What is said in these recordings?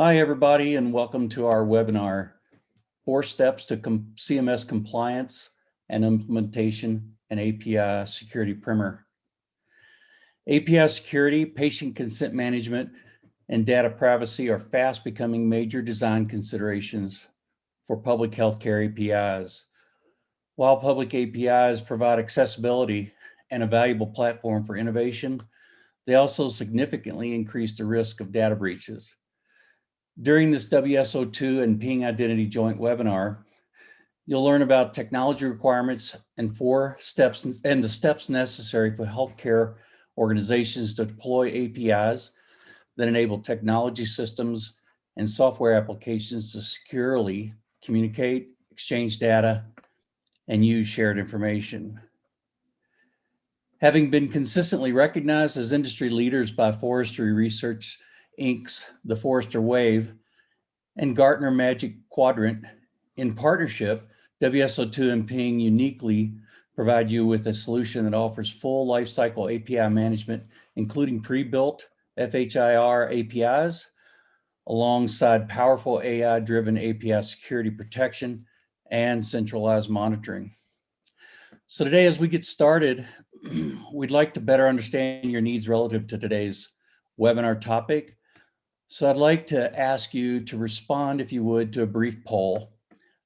Hi, everybody, and welcome to our webinar, Four Steps to Com CMS Compliance and Implementation and API Security Primer. API security, patient consent management, and data privacy are fast becoming major design considerations for public healthcare APIs. While public APIs provide accessibility and a valuable platform for innovation, they also significantly increase the risk of data breaches. During this WSO2 and Ping Identity joint webinar, you'll learn about technology requirements and four steps and the steps necessary for healthcare organizations to deploy APIs that enable technology systems and software applications to securely communicate, exchange data, and use shared information. Having been consistently recognized as industry leaders by Forrester Research Inc.'s The Forrester Wave and Gartner Magic Quadrant. In partnership, WSO2 and Ping uniquely provide you with a solution that offers full lifecycle API management, including pre-built FHIR APIs, alongside powerful AI-driven API security protection and centralized monitoring. So today, as we get started, we'd like to better understand your needs relative to today's webinar topic so I'd like to ask you to respond, if you would, to a brief poll.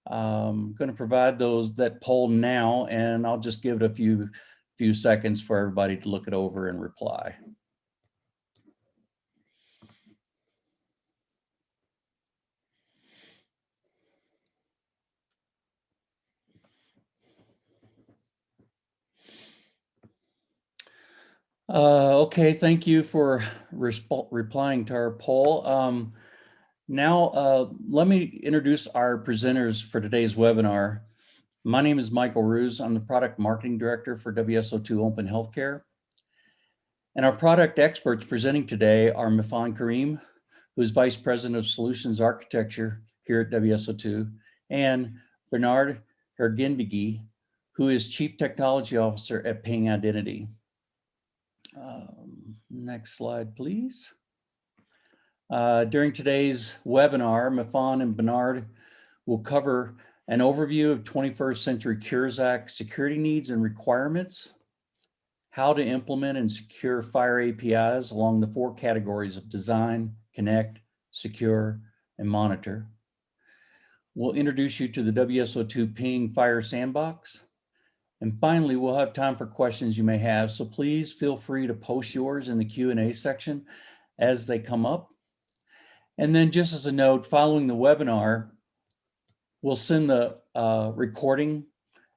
Um, I'm going to provide those that poll now, and I'll just give it a few few seconds for everybody to look it over and reply. Uh, okay, thank you for replying to our poll. Um, now, uh, let me introduce our presenters for today's webinar. My name is Michael Ruse. I'm the Product Marketing Director for WSO2 Open Healthcare. And our product experts presenting today are Mifan Careem, who's Vice President of Solutions Architecture here at WSO2, and Bernard Harguindeguy, who is Chief Technology Officer at Ping Identity. Um, next slide, please. Uh, during today's webinar, Mifan and Bernard will cover an overview of 21st Century Cures Act security needs and requirements, how to implement and secure FHIR APIs along the four categories of design, connect, secure, and monitor. We'll introduce you to the WSO2 Ping FHIR Sandbox, and finally, we'll have time for questions you may have. So please feel free to post yours in the Q&A section as they come up. And then just as a note, following the webinar, we'll send the uh, recording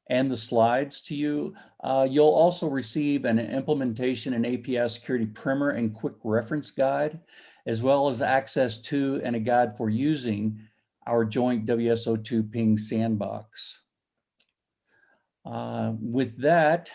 and the slides to you. Uh, you'll also receive an implementation and API security primer and quick reference guide, as well as access to and a guide for using our joint WSO2 ping sandbox. Uh, with that,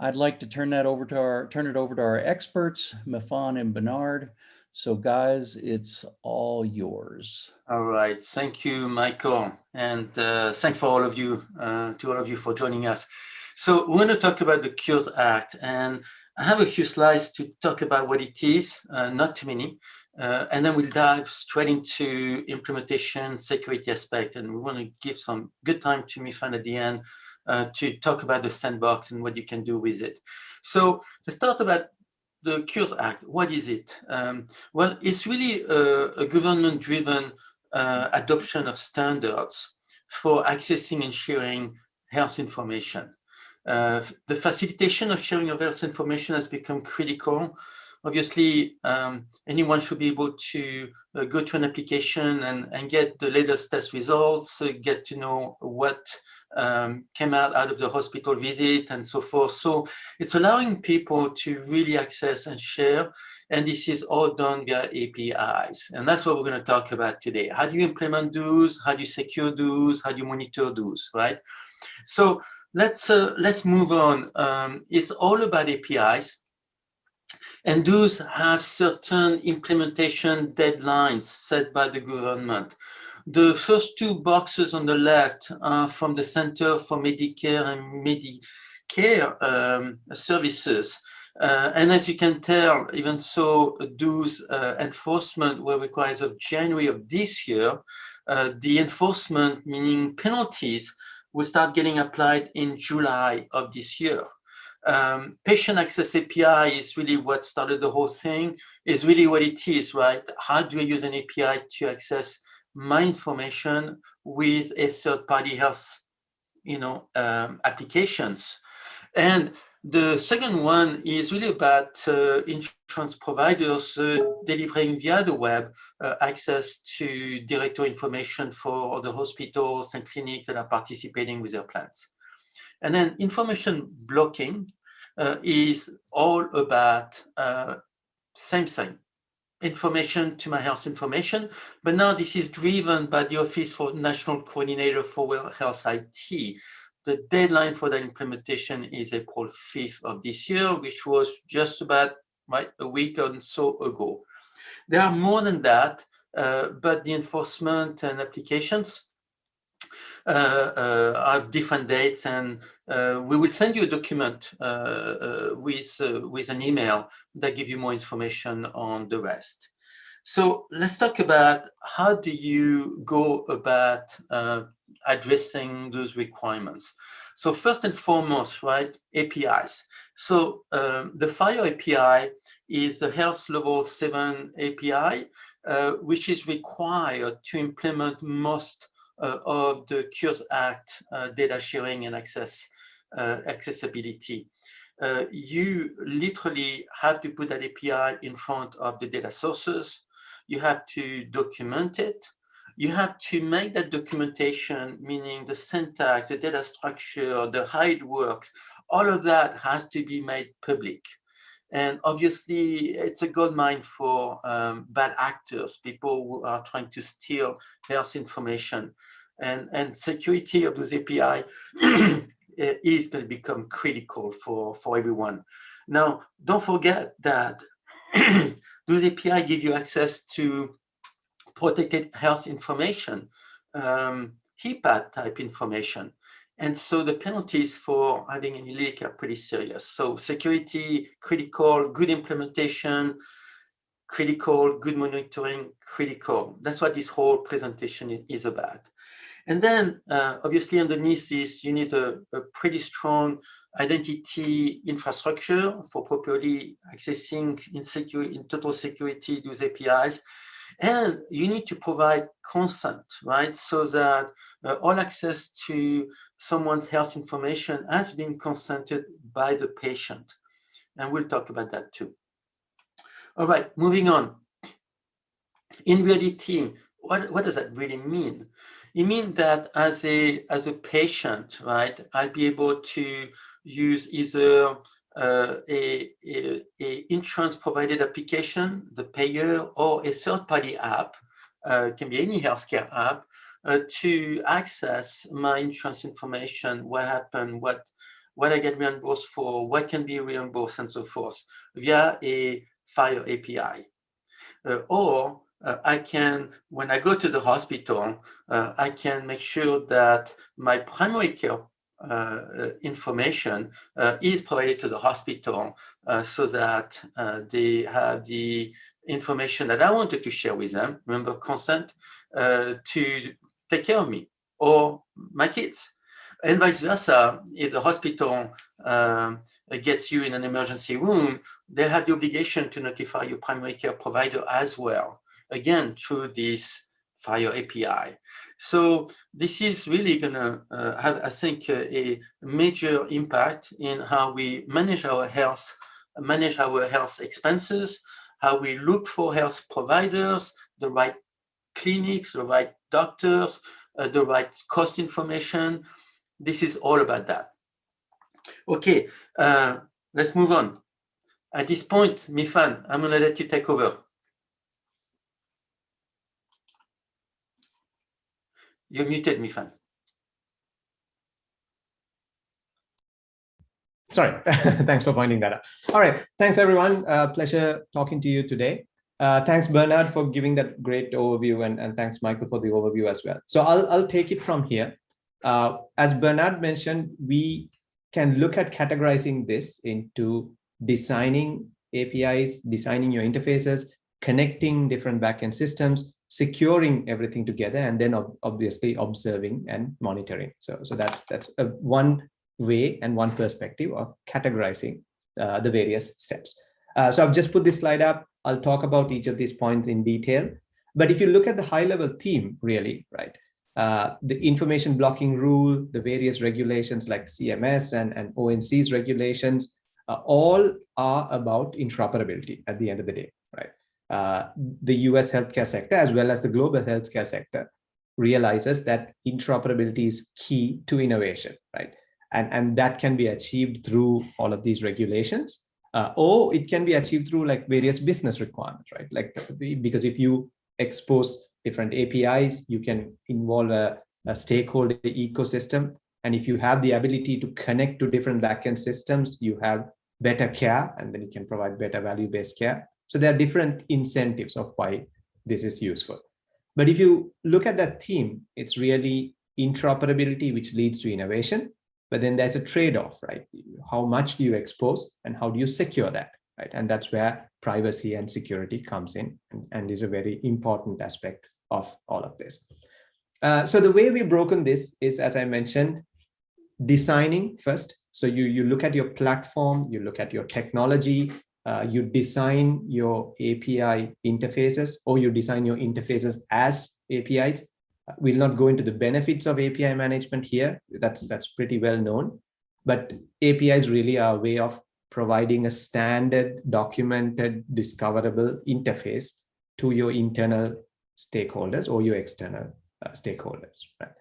I'd like to turn that over to our turn it over to our experts, Mifan and Bernard. So guys, it's all yours. All right, thank you, Michael, and uh, thanks for all of you, uh, to all of you for joining us. So we're to talk about the Cures Act, and I have a few slides to talk about what it is, uh, not too many, uh, and then we'll dive straight into implementation, security aspect, and we want to give some good time to Mifan at the end uh, to talk about the sandbox and what you can do with it. So let's start about the Cures Act. What is it? Um, well, it's really a, a government-driven uh, adoption of standards for accessing and sharing health information. Uh, the facilitation of sharing of health information has become critical. Obviously, um, anyone should be able to uh, go to an application and, and get the latest test results, uh, get to know what um, came out out of the hospital visit and so forth. So it's allowing people to really access and share. And this is all done via APIs. And that's what we're going to talk about today. How do you implement those? How do you secure those? How do you monitor those, right? So let's uh, let's move on. Um, it's all about APIs. And those have certain implementation deadlines set by the government. The first two boxes on the left are from the Center for Medicare and Medicare um, Services. Uh, and as you can tell, even so, those uh, enforcement were required of January of this year. Uh, the enforcement, meaning penalties, will start getting applied in July of this year. Um, patient access API is really what started the whole thing, is really what it is, right? How do I use an API to access my information with a third-party health, you know, um, applications? And the second one is really about uh, insurance providers uh, delivering via the web uh, access to directory information for the hospitals and clinics that are participating with their plans. And then information blocking is all about uh, same thing, information to my health information, but now this is driven by the Office for National Coordinator for Health IT, the deadline for the implementation is April 5th of this year, which was just about right, a week or so ago. There are more than that, uh, but the enforcement and applications uh, uh, have different dates and uh, we will send you a document uh, uh, with, with an email that give you more information on the rest. So let's talk about how do you go about addressing those requirements. So first and foremost, right, APIs. So um, the FHIR API is the health level seven API, uh, which is required to implement most uh, of the Cures Act uh, data sharing and access uh, accessibility. Uh, you literally have to put that API in front of the data sources. You have to document it you have to make that documentation, meaning the syntax, the data structure, the how it works, all of that has to be made public. And obviously, it's a goldmine for um, bad actors, people who are trying to steal health information. And, and security of those API is going to become critical for, for everyone. Now, don't forget that those API give you access to protected health information, um, HIPAA type information. And so the penalties for having any leak are pretty serious. So security, critical, good implementation, critical, good monitoring, critical. That's what this whole presentation is about. And then uh, obviously underneath this, you need a, a, pretty strong identity infrastructure for properly accessing in, secure, in total security those APIs and you need to provide consent, right? So that uh, all access to someone's health information has been consented by the patient. And we'll talk about that too. All right, moving on. In reality, what, what does that really mean? It means that as a, as a patient, right, I'll be able to use either uh, a, a, a, insurance provided application, the payer, or a third-party app, uh, can be any healthcare app, uh, to access my insurance information, what happened, what what I get reimbursed for, what can be reimbursed, and so forth, via a FHIR API. Uh, or uh, I can, when I go to the hospital, uh, I can make sure that my primary care uh, uh, information uh, is provided to the hospital so that they have the information that I wanted to share with them, remember consent, to take care of me or my kids. And vice versa, if the hospital um, gets you in an emergency room, they have the obligation to notify your primary care provider as well, again, through this FHIR API. So this is really going to uh, have, I think, uh, a major impact in how we manage our health, manage our health expenses, how we look for health providers, the right clinics, the right doctors, uh, the right cost information. This is all about that. Okay, uh, let's move on. At this point, Mifan, I'm going to let you take over. You're muted, Mifan. Sorry, thanks for pointing that out. All right, thanks everyone. Uh, pleasure talking to you today. Uh, thanks Bernard for giving that great overview and, and thanks Michael for the overview as well. So I'll, I'll take it from here. Uh, as Bernard mentioned, we can look at categorizing this into designing APIs, designing your interfaces, connecting different backend systems, securing everything together, and then ob obviously observing and monitoring. So, so that's that's a one way and one perspective of categorizing uh, the various steps. Uh, so I've just put this slide up. I'll talk about each of these points in detail. But if you look at the high level theme, really, right, uh, the information blocking rule, the various regulations like CMS and, and ONC's regulations, uh, all are about interoperability at the end of the day? Uh, the US healthcare sector, as well as the global healthcare sector, realizes that interoperability is key to innovation, right? And, and that can be achieved through all of these regulations, uh, or it can be achieved through like various business requirements, right? Like, because if you expose different APIs, you can involve a, a stakeholder ecosystem. And if you have the ability to connect to different backend systems, you have better care, and then you can provide better value-based care. So there are different incentives of why this is useful. But if you look at that theme, it's really interoperability, which leads to innovation. But then there's a trade-off, right? How much do you expose and how do you secure that, right? And that's where privacy and security comes in and, and is a very important aspect of all of this. Uh, so the way we've broken this is, as I mentioned, designing first. So you, you look at your platform, you look at your technology, uh, you design your API interfaces or you design your interfaces as APIs. We'll not go into the benefits of API management here. That's, that's pretty well known. But APIs really are a way of providing a standard documented discoverable interface to your internal stakeholders or your external uh, stakeholders. Right?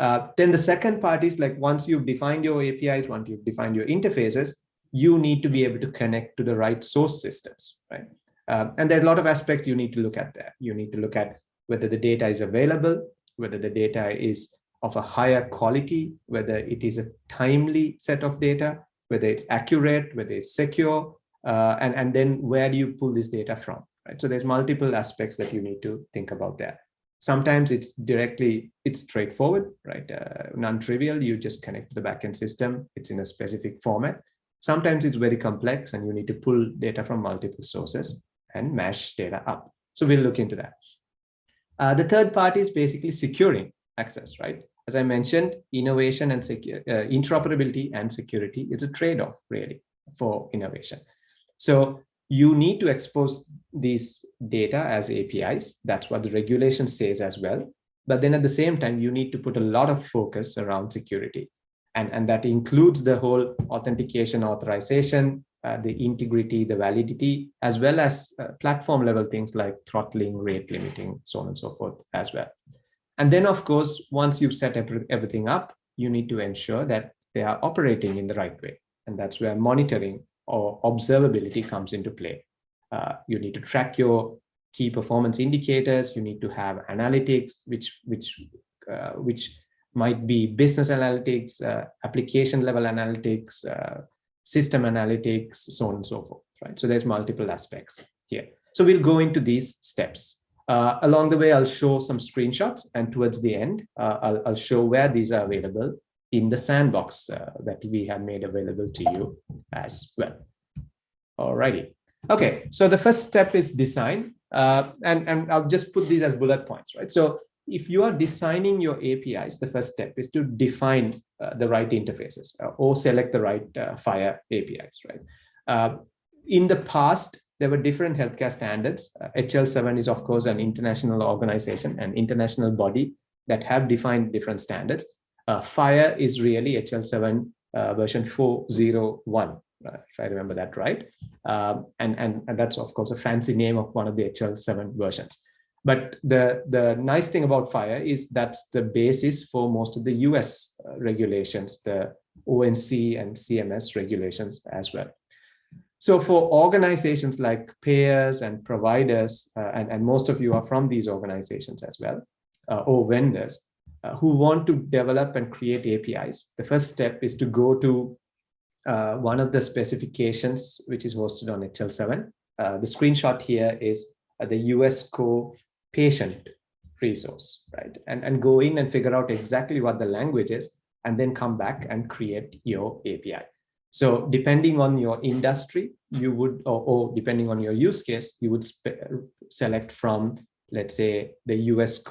Uh, then the second part is like once you've defined your APIs, once you've defined your interfaces, you need to be able to connect to the right source systems, right? Uh, and there's a lot of aspects you need to look at there. You need to look at whether the data is available, whether the data is of a higher quality, whether it is a timely set of data, whether it's accurate, whether it's secure, uh, and, and then where do you pull this data from, right? So there's multiple aspects that you need to think about there. Sometimes it's directly, it's straightforward, right? Uh, Non-trivial, you just connect to the backend system. It's in a specific format. Sometimes it's very complex and you need to pull data from multiple sources and mash data up. So we'll look into that. Uh, the third part is basically securing access, right? As I mentioned, innovation and uh, interoperability and security is a trade-off really for innovation. So you need to expose these data as APIs. That's what the regulation says as well. But then at the same time, you need to put a lot of focus around security. And, and that includes the whole authentication, authorization, uh, the integrity, the validity, as well as uh, platform level things like throttling, rate limiting, so on and so forth as well. And then, of course, once you've set everything up, you need to ensure that they are operating in the right way. And that's where monitoring or observability comes into play. Uh, you need to track your key performance indicators. You need to have analytics, which which uh, which might be business analytics, uh, application level analytics, uh, system analytics, so on and so forth. Right. So there's multiple aspects here. So we'll go into these steps. Uh, along the way, I'll show some screenshots, and towards the end, uh, I'll, I'll, show where these are available in the sandbox uh, that we have made available to you as well. Alrighty. Okay, so the first step is design, uh, and, and I'll just put these as bullet points, right? So if you are designing your APIs, the first step is to define uh, the right interfaces uh, or select the right FHIR APIs, right? in the past, there were different healthcare standards. Uh, HL7 is, of course, an international organization, an international body that have defined different standards. Uh, FHIR is really HL7 uh, version 401, uh, if I remember that right. Um, and, and, and that's, of course, a fancy name of one of the HL7 versions. But the, the nice thing about FHIR is that's the basis for most of the US uh, regulations, the ONC and CMS regulations as well. So for organizations like payers and providers, uh, and, and most of you are from these organizations as well, uh, or vendors, uh, who want to develop and create APIs, the first step is to go to uh, one of the specifications, which is hosted on HL7. Uh, the screenshot here is the US Core patient resource, right? And, and go in and figure out exactly what the language is, and then come back and create your API. So depending on your industry, you would, or, or depending on your use case, you would select from, let's say, the US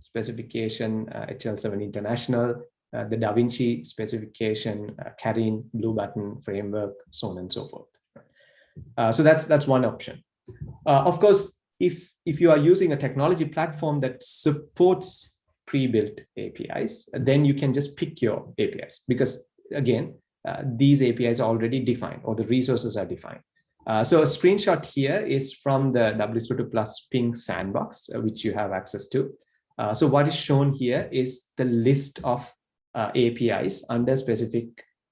specification, uh, HL7 International, uh, the Da Vinci specification, uh, CARIN, Blue Button framework, so on and so forth. Uh, so that's that's one option. Uh, of course, if if you are using a technology platform that supports pre-built APIs, then you can just pick your APIs because again, uh, these APIs are already defined or the resources are defined. Uh, so a screenshot here is from the WSO2 Plus Ping sandbox, uh, which you have access to. Uh, so what is shown here is the list of uh, APIs under specific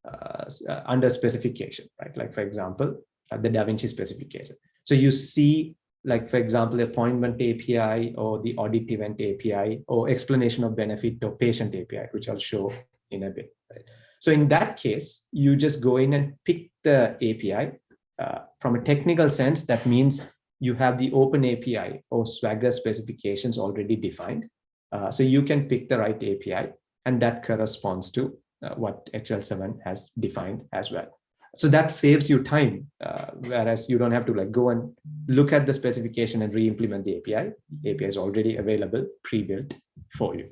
uh, under specification, right? Like for example, the DaVinci specification. So you see, like for example, appointment API or the audit event API or explanation of benefit or patient API, which I'll show in a bit. Right? So in that case, you just go in and pick the API uh, from a technical sense, that means you have the open API or Swagger specifications already defined. Uh, so you can pick the right API and that corresponds to uh, what HL7 has defined as well. So that saves you time, uh, whereas you don't have to like go and look at the specification and re-implement the API. The API is already available, pre-built for you.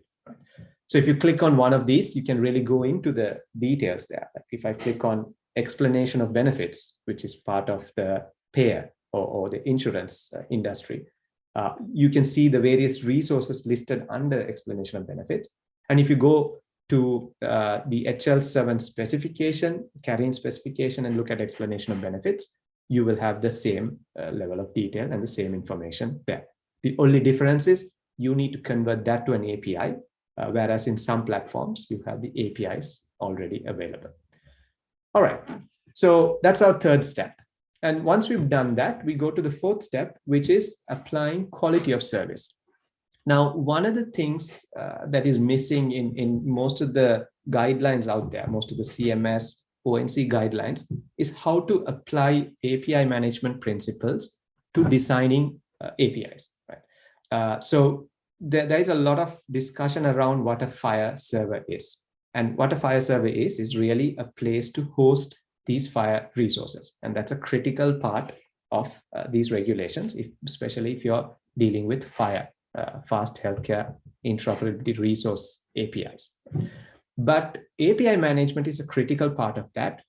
So if you click on one of these, you can really go into the details there. Like if I click on explanation of benefits, which is part of the payer or, or the insurance uh, industry, uh, you can see the various resources listed under explanation of benefits. And if you go to uh, the HL7 specification, CARIN specification, and look at explanation of benefits, you will have the same uh, level of detail and the same information there. The only difference is you need to convert that to an API, uh, whereas in some platforms, you have the APIs already available. All right, so that's our third step. And once we've done that, we go to the fourth step, which is applying quality of service. Now, one of the things uh, that is missing in, in most of the guidelines out there, most of the CMS, ONC guidelines, is how to apply API management principles to designing uh, APIs. Right? Uh, so there, there is a lot of discussion around what a FHIR server is. And what a FHIR server is, is really a place to host these FHIR resources. And that's a critical part of uh, these regulations, if, especially if you're dealing with FHIR, uh, fast healthcare interoperability resource APIs. But API management is a critical part of that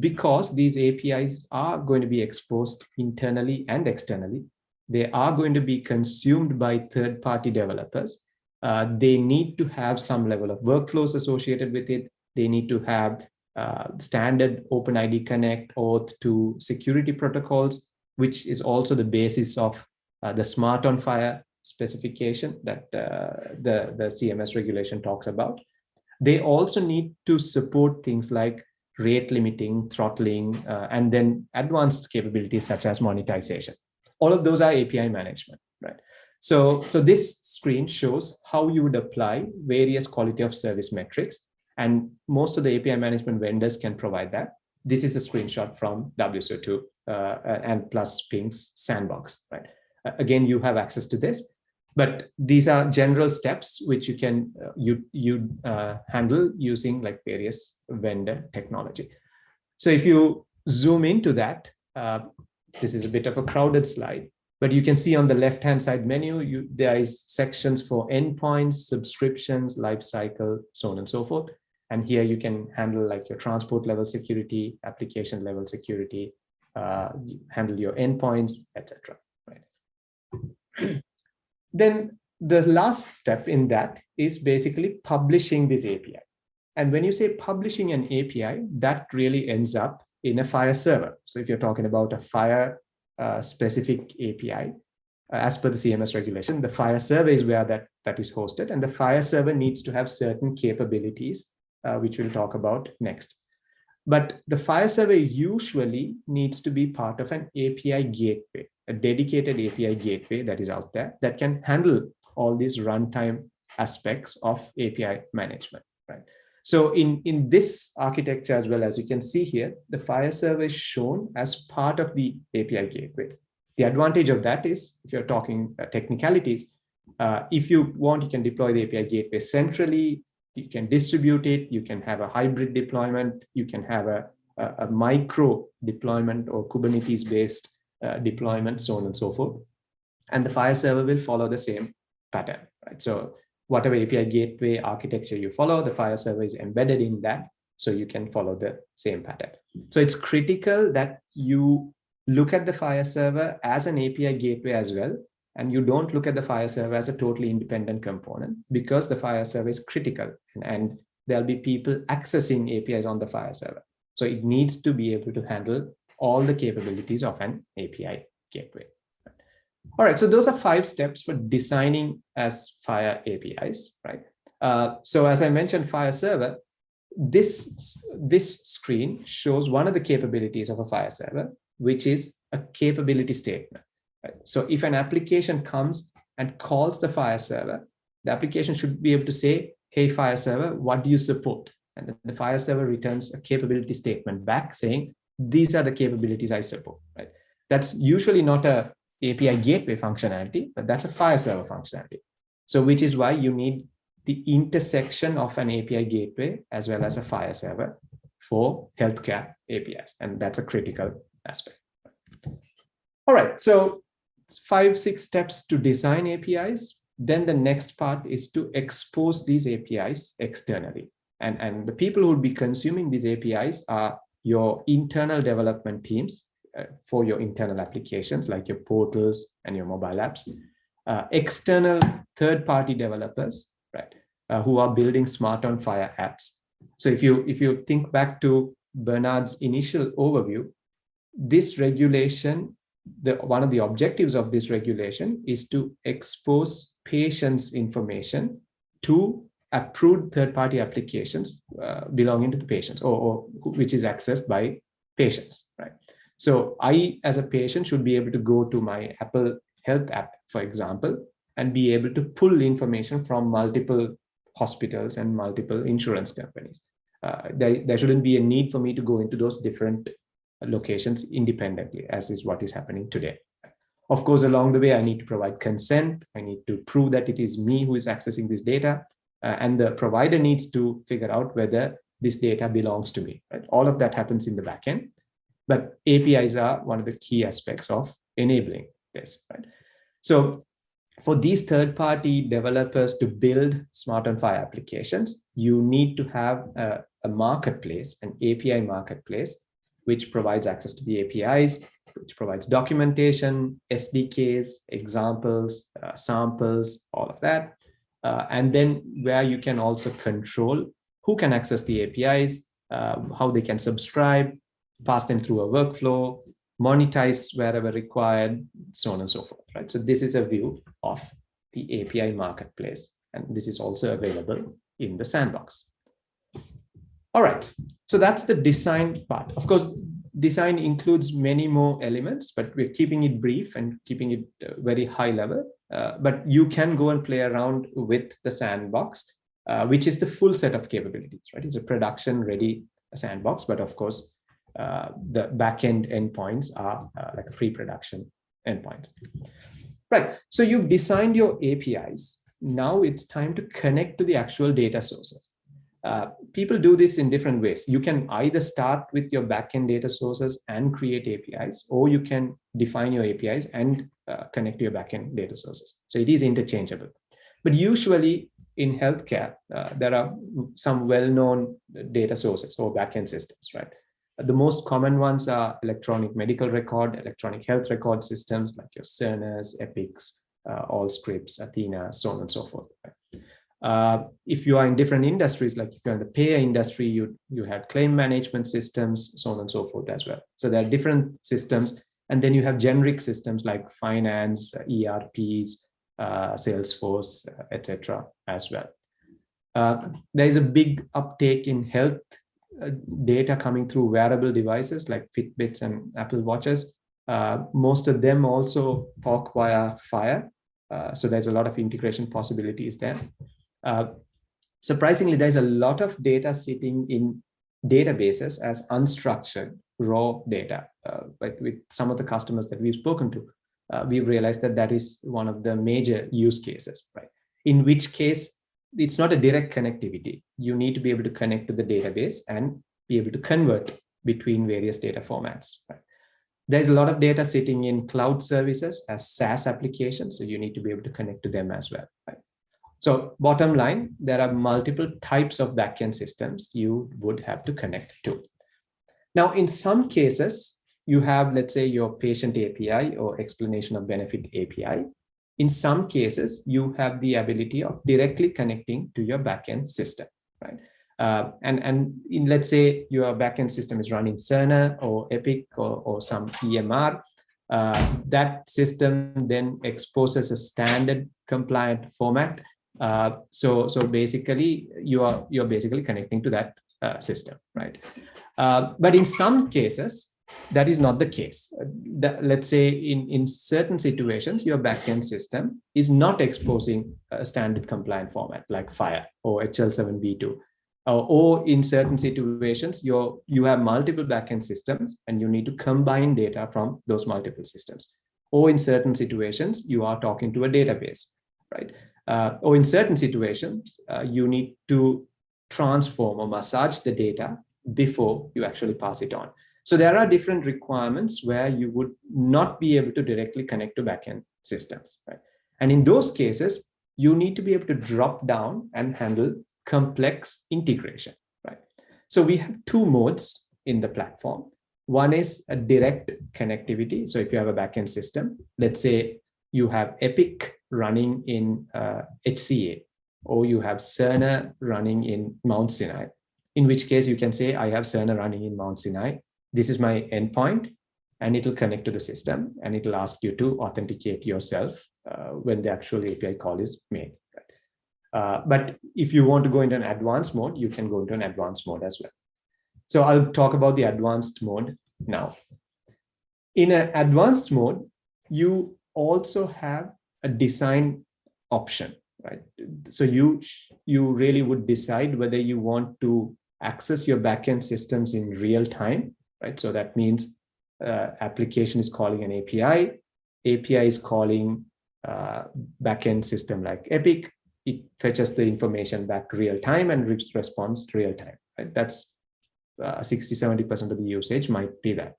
because these APIs are going to be exposed internally and externally. They are going to be consumed by third-party developers uh, they need to have some level of workflows associated with it. They need to have uh, standard OpenID Connect auth to security protocols, which is also the basis of uh, the Smart on FHIR specification that uh, the, the CMS regulation talks about. They also need to support things like rate limiting, throttling, uh, and then advanced capabilities such as monetization. All of those are API management, right? So, so this screen shows how you would apply various quality of service metrics. And most of the API management vendors can provide that. This is a screenshot from WSO2 uh, and plus Ping's sandbox, right? Uh, again, you have access to this, but these are general steps which you can uh, you you uh, handle using like various vendor technology. So if you zoom into that, uh, this is a bit of a crowded slide, but you can see on the left-hand side menu, you, there is sections for endpoints, subscriptions, lifecycle, so on and so forth. And here you can handle like your transport level security, application level security, uh, handle your endpoints, etc. Right. Then the last step in that is basically publishing this API. And when you say publishing an API, that really ends up in a FHIR server. So if you're talking about a FHIR uh, specific API. Uh, as per the CMS regulation, the FHIR server is where that, that is hosted and the FHIR server needs to have certain capabilities, uh, which we'll talk about next. But the FHIR server usually needs to be part of an API gateway, a dedicated API gateway that is out there that can handle all these runtime aspects of API management, right? So in, in this architecture as well, as you can see here, the FHIR server is shown as part of the API gateway. The advantage of that is, if you're talking uh, technicalities, uh, if you want, you can deploy the API gateway centrally, you can distribute it, you can have a hybrid deployment, you can have a a, a micro deployment or Kubernetes based uh, deployment, so on and so forth. And the FHIR server will follow the same pattern, right? So whatever API gateway architecture you follow, the FHIR server is embedded in that. So you can follow the same pattern. So it's critical that you look at the FHIR server as an API gateway as well. And you don't look at the FHIR server as a totally independent component because the FHIR server is critical and, and there'll be people accessing APIs on the FHIR server. So it needs to be able to handle all the capabilities of an API gateway. All right, so those are five steps for designing as FHIR APIs, right? Uh, so as I mentioned, FHIR Server, this, this screen shows one of the capabilities of a FHIR Server, which is a capability statement. Right? So if an application comes and calls the FHIR Server, the application should be able to say, hey, FHIR Server, what do you support? And the FHIR Server returns a capability statement back saying, these are the capabilities I support, right? That's usually not a API gateway functionality, but that's a FHIR server functionality. So which is why you need the intersection of an API gateway as well as a FHIR server for healthcare APIs. And that's a critical aspect. All right, so five, six steps to design APIs. Then the next part is to expose these APIs externally. And, and the people who will be consuming these APIs are your internal development teams uh, for your internal applications like your portals and your mobile apps. Uh, external third-party developers, right, uh, who are building smart on FHIR apps. So if you if you think back to Bernard's initial overview, this regulation, the one of the objectives of this regulation is to expose patients' information to approved third-party applications uh, belonging to the patients or, or which is accessed by patients, right? So I, as a patient, should be able to go to my Apple Health app, for example, and be able to pull information from multiple hospitals and multiple insurance companies. Uh, there, there shouldn't be a need for me to go into those different locations independently, as is what is happening today. Of course, along the way, I need to provide consent. I need to prove that it is me who is accessing this data. Uh, and the provider needs to figure out whether this data belongs to me. Right? All of that happens in the backend. But APIs are one of the key aspects of enabling this, right? So for these third-party developers to build smart on FHIR applications, you need to have a, a, marketplace, an API marketplace, which provides access to the APIs, which provides documentation, SDKs, examples, uh, samples, all of that. Uh, and then where you can also control who can access the APIs, uh, how they can subscribe, pass them through a workflow, monetize wherever required, so on and so forth, right? So this is a view of the API marketplace, and this is also available in the sandbox. All right, so that's the design part. Of course, design includes many more elements, but we're keeping it brief and keeping it uh, very high level. Uh, but you can go and play around with the sandbox, uh, which is the full set of capabilities, right? It's a production ready sandbox, but of course, uh, the backend endpoints are uh, like pre-production endpoints. Right, so you've designed your APIs. Now it's time to connect to the actual data sources. Uh, people do this in different ways. You can either start with your backend data sources and create APIs, or you can define your APIs and uh, connect to your backend data sources. So it is interchangeable. But usually in healthcare, uh, there are some well-known data sources or backend systems, right? The most common ones are electronic medical record, electronic health record systems like your Cerner, Epics, uh, Allscripts, Athena, so on and so forth. Uh, if you are in different industries, like if you're in the payer industry, you, you have claim management systems, so on and so forth as well. So there are different systems. And then you have generic systems like finance, ERPs, uh, Salesforce, uh, etc. as well. Uh, there is a big uptake in health uh, data coming through wearable devices like Fitbits and Apple Watches. Most of them also talk via FHIR. So there's a lot of integration possibilities there. Uh, surprisingly, there's a lot of data sitting in databases as unstructured raw data. Uh, but with some of the customers that we've spoken to, uh, we've realized that that is one of the major use cases, right? In which case it's not a direct connectivity. You need to be able to connect to the database and be able to convert between various data formats. Right? There's a lot of data sitting in cloud services as SaaS applications, so you need to be able to connect to them as well. Right? So bottom line, there are multiple types of backend systems you would have to connect to. Now, in some cases, you have, let's say, your patient API or explanation of benefit API. In some cases, you have the ability of directly connecting to your backend system, right? Uh, and and in, let's say your backend system is running Cerner or Epic or, or some EMR, uh, that system then exposes a standard compliant format. Uh, so so basically you are you're basically connecting to that uh, system, right? Uh, but in some cases, that is not the case. That, let's say in, in certain situations, your backend system is not exposing a standard compliant format like FHIR or HL7v2. Uh, or in certain situations, you you have multiple backend systems and you need to combine data from those multiple systems. Or in certain situations, you are talking to a database, right? Uh, or in certain situations, uh, you need to transform or massage the data before you actually pass it on. So there are different requirements where you would not be able to directly connect to backend systems. Right? And in those cases, you need to be able to drop down and handle complex integration. Right? So we have two modes in the platform. One is a direct connectivity. So if you have a backend system, let's say you have Epic running in uh, HCA, or you have Cerner running in Mount Sinai, in which case you can say, I have Cerner running in Mount Sinai this is my endpoint and it will connect to the system and it will ask you to authenticate yourself uh, when the actual API call is made. Uh, but if you want to go into an advanced mode, you can go into an advanced mode as well. So I'll talk about the advanced mode now. In an advanced mode, you also have a design option, right? So you, you really would decide whether you want to access your backend systems in real time right? So that means uh, application is calling an API, API is calling uh, backend system like Epic. It fetches the information back real time and responds real time. Right? That's uh, 60, 70% of the usage might be that.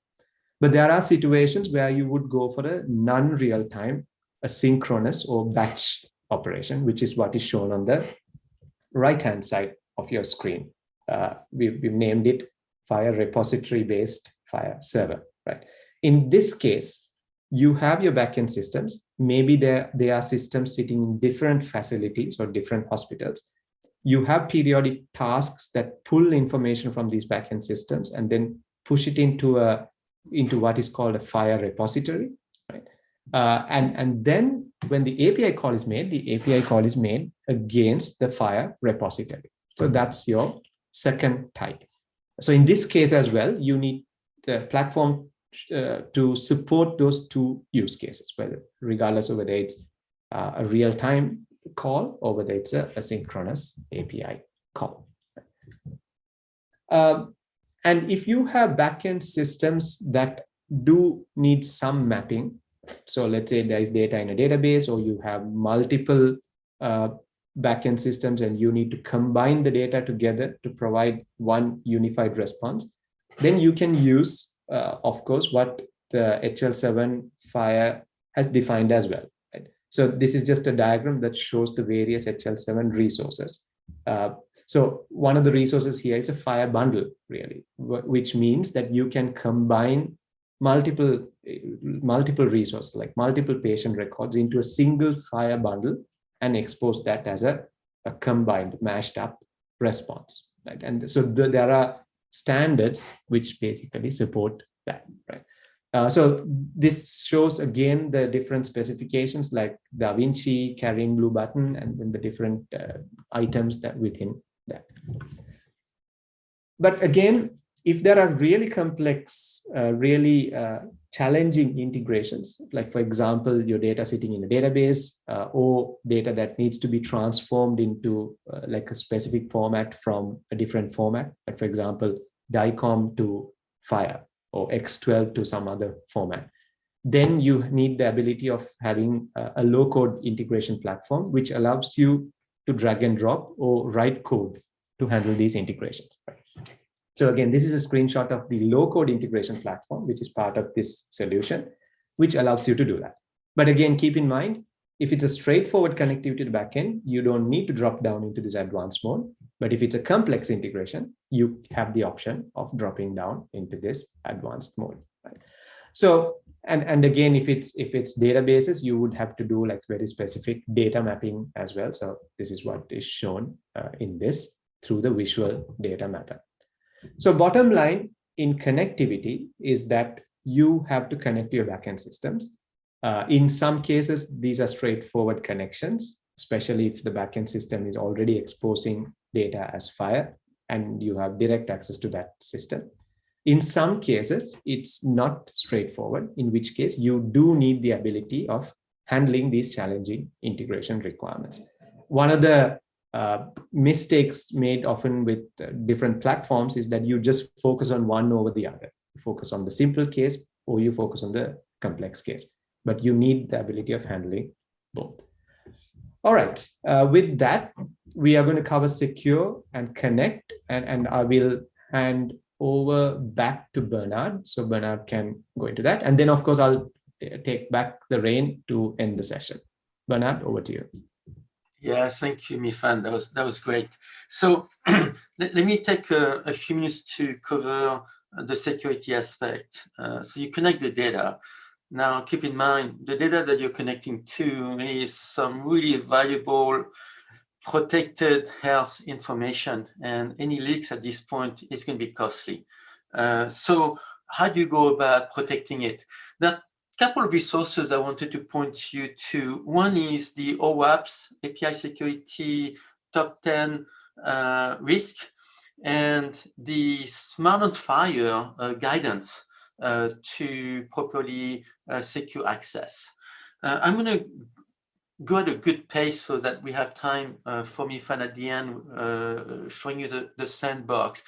But there are situations where you would go for a non-real time, asynchronous or batch operation, which is what is shown on the right-hand side of your screen. Uh, we've, we've named it FHIR repository based FHIR server, right? In this case, you have your backend systems. Maybe there, there are systems sitting in different facilities or different hospitals. You have periodic tasks that pull information from these backend systems and then push it into a into what is called a FHIR repository, right? Uh, and, and then when the API call is made, the API call is made against the FHIR repository. So that's your second type. So in this case as well, you need the platform uh, to support those two use cases, whether regardless of whether it's uh, a real-time call or whether it's a asynchronous API call. Um, and if you have backend systems that do need some mapping, so let's say there is data in a database or you have multiple uh, backend systems and you need to combine the data together to provide one unified response, then you can use, uh, of course, what the HL7 FHIR has defined as well. Right? So this is just a diagram that shows the various HL7 resources. Uh, so one of the resources here is a FHIR bundle, really, which means that you can combine multiple multiple resources, like multiple patient records into a single FHIR bundle and expose that as a, a combined mashed up response right? And so the, there are standards which basically support that right? Uh, so this shows again the different specifications like Da Vinci, CARIN blue button, and then the different uh, items that within that. But again, if there are really complex, uh, really uh, challenging integrations, like for example, your data sitting in a database uh, or data that needs to be transformed into uh, like a specific format from a different format, like for example, DICOM to FHIR or X12 to some other format, then you need the ability of having a, a low code integration platform, which allows you to drag and drop or write code to handle these integrations. So again, this is a screenshot of the low code integration platform, which is part of this solution, which allows you to do that. But again, keep in mind, if it's a straightforward connectivity to the backend, you don't need to drop down into this advanced mode. But if it's a complex integration, you have the option of dropping down into this advanced mode. So, and, and again, if it's if it's databases, you would have to do like very specific data mapping as well. So this is what is shown uh, in this through the visual data mapper. So bottom line in connectivity is that you have to connect your backend systems uh, in some cases, these are straightforward connections, especially if the backend system is already exposing data as FHIR and you have direct access to that system. In some cases, it's not straightforward, in which case you do need the ability of handling these challenging integration requirements. One of the uh, mistakes made often with uh, different platforms is that you just focus on one over the other. You focus on the simple case or you focus on the complex case but you need the ability of handling both. All right, uh, with that, we are going to cover secure and connect, and, and I will hand over back to Bernard. So Bernard can go into that. And then, of course, I'll take back the rein to end the session. Bernard, over to you. Yes, thank you, Mifan. That was that was great. So let, let, me take a, a, few minutes to cover the security aspect. Uh, so you connect the data. Now, keep in mind, the data that you're connecting to is some really valuable protected health information and any leaks at this point is going to be costly. Uh, so how do you go about protecting it? There are a couple of resources I wanted to point you to. One is the OWASP API Security Top 10 uh, Risk and the Smart on FHIR uh, guidance uh, to properly uh, secure access. Uh, I'm going to go at a good pace so that we have time uh, for Mifan at the end uh, showing you the, the sandbox.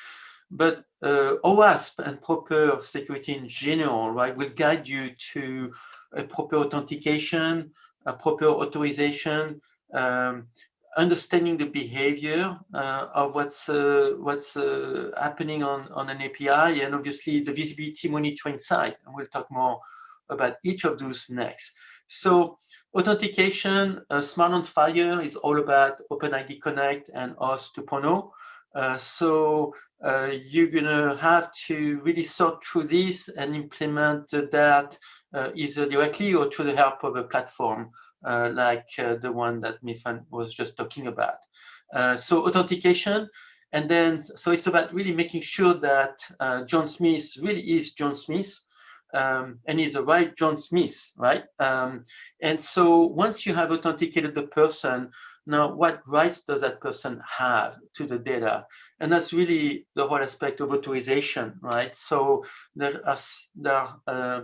But uh, OWASP and proper security in general, right, will guide you to a proper authentication, a proper authorization, um, understanding the behavior uh, of what's uh, what's uh, happening on on an API and obviously the visibility monitoring side and we'll talk more about each of those next so authentication uh, smart on FHIR is all about openid connect and OAuth 2.0 uh, so uh, you're gonna have to really sort through this and implement that either directly or through the help of a platform uh, like uh, the one that Mifan was just talking about. Uh, so authentication, and then, so it's about really making sure that John Smith really is John Smith, um, and he's the right John Smith, right? Um, and so once you have authenticated the person, now what rights does that person have to the data? And that's really the whole aspect of authorization, right? So there are, there are uh,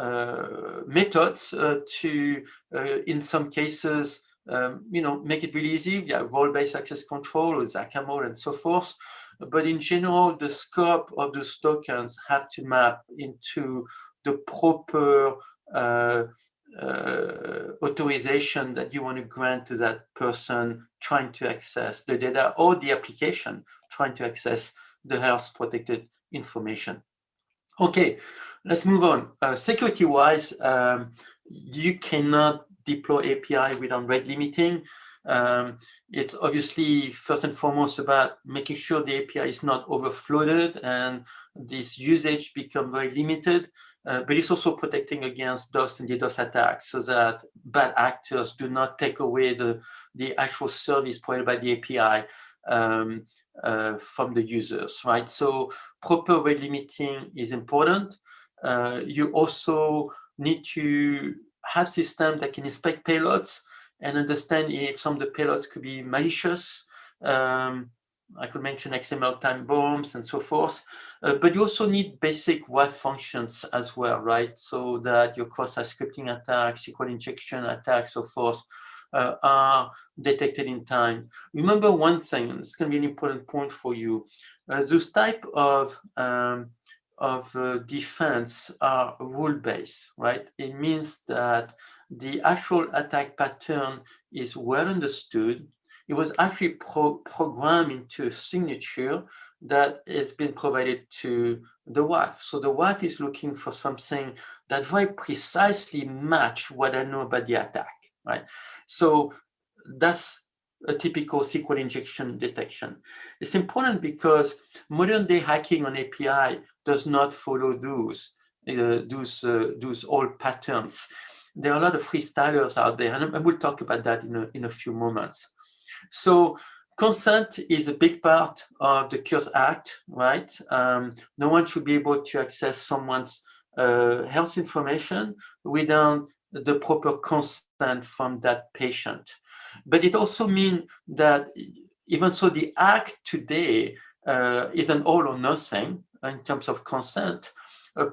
uh, methods uh, to, uh, in some cases, um, you know, make it really easy via role-based access control or and so forth. But in general, the scope of those tokens have to map into the proper uh, uh, authorization that you want to grant to that person trying to access the data or the application trying to access the health protected information. Okay, let's move on. Uh, Security-wise, um, you cannot deploy API without rate limiting. Um, it's obviously first and foremost about making sure the API is not overflooded and this usage become very limited. Uh, but it's also protecting against DOS and DDoS attacks so that bad actors do not take away the, the actual service provided by the API um, uh, from the users, right? So proper rate limiting is important. Uh, you also need to have systems that can inspect payloads and understand if some of the payloads could be malicious. Um, I could mention XML time bombs and so forth, uh, but you also need basic web functions as well, right? So that your cross-site scripting attacks, SQL injection attacks, so forth, uh, are detected in time. Remember one thing, it's going to be an important point for you. Uh, those type of um, of uh, defense are rule-based, right? It means that the actual attack pattern is well understood. It was actually pro programmed into a signature that has been provided to the WAF. So the WAF is looking for something that very precisely match what I know about the attack, right? So that's a typical SQL injection detection. It's important because modern day hacking on API does not follow those, uh, those, uh, those old patterns. There are a lot of freestylers out there, and we'll talk about that in a, in a few moments. So consent is a big part of the Cures Act, right? Um, no one should be able to access someone's uh, health information without the proper consent from that patient. But it also means that even so the act today uh, is an all or nothing in terms of consent. Uh,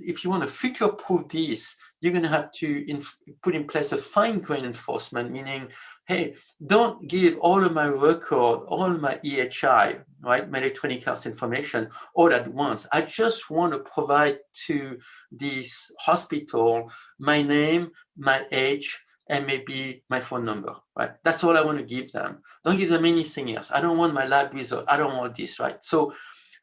if you want to future proof this, you're going to have to put in place a fine grain enforcement, meaning, hey, don't give all of my record, all my EHI, right, my electronic health information all at once. I just want to provide to this hospital my name, my age, and maybe my phone number, right? That's all I want to give them. Don't give them anything else. I don't want my lab result. I don't want this, right? So,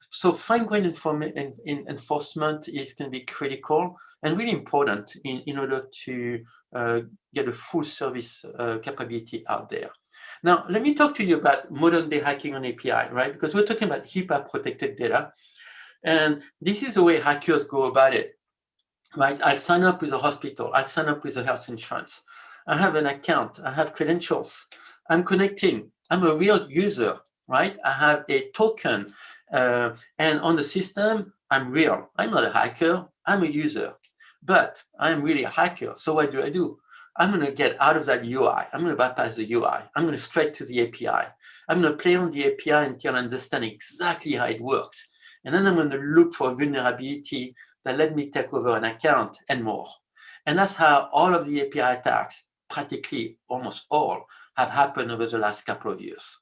so fine-grained enforcement is going to be critical and really important in, in order to uh, get a full service uh, capability out there. Now, let me talk to you about modern day hacking on API, right? Because we're talking about HIPAA protected data. And this is the way hackers go about it, right? I'll sign up with a hospital. I'll sign up with a health insurance. I have an account, I have credentials, I'm connecting, I'm a real user, right? I have a token, uh, and on the system, I'm real. I'm not a hacker, I'm a user, but I'm really a hacker. So what do I do? I'm going to get out of that UI. I'm going to bypass the UI. I'm going to straight to the API. I'm going to play on the API until I understand exactly how it works. And then I'm going to look for a vulnerability that let me take over an account and more. And that's how all of the API attacks practically almost all have happened over the last couple of years.